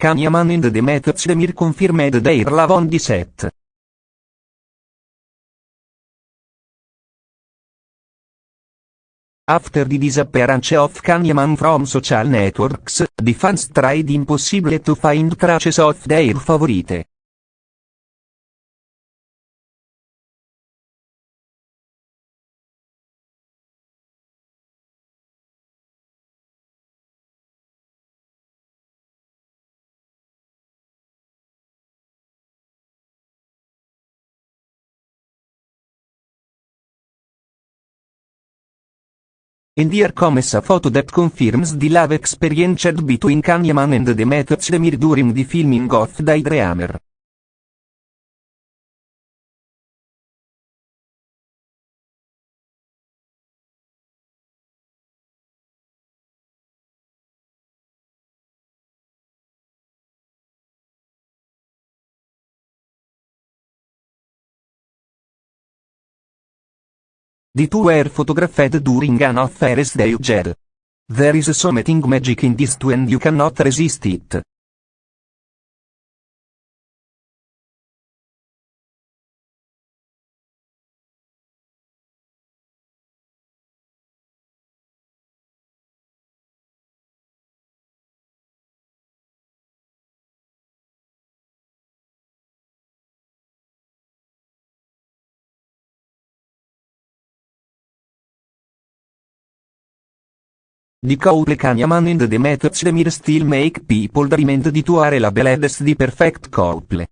Kanyaman and the Methods Demir confirmed their love on the set. After the disappearance of Kanyaman from social networks, the fans tried impossible to find traces of their favorite. And here comes a photo that confirms the love experienced between Kanyaman and the Methods Demir during the filming of Daydreamer. The two were photographed during an affair they had. There is something magic in this two and you cannot resist it. The couple Kanyaman and the methods Demir still make people dream and the two are labeled as the perfect couple.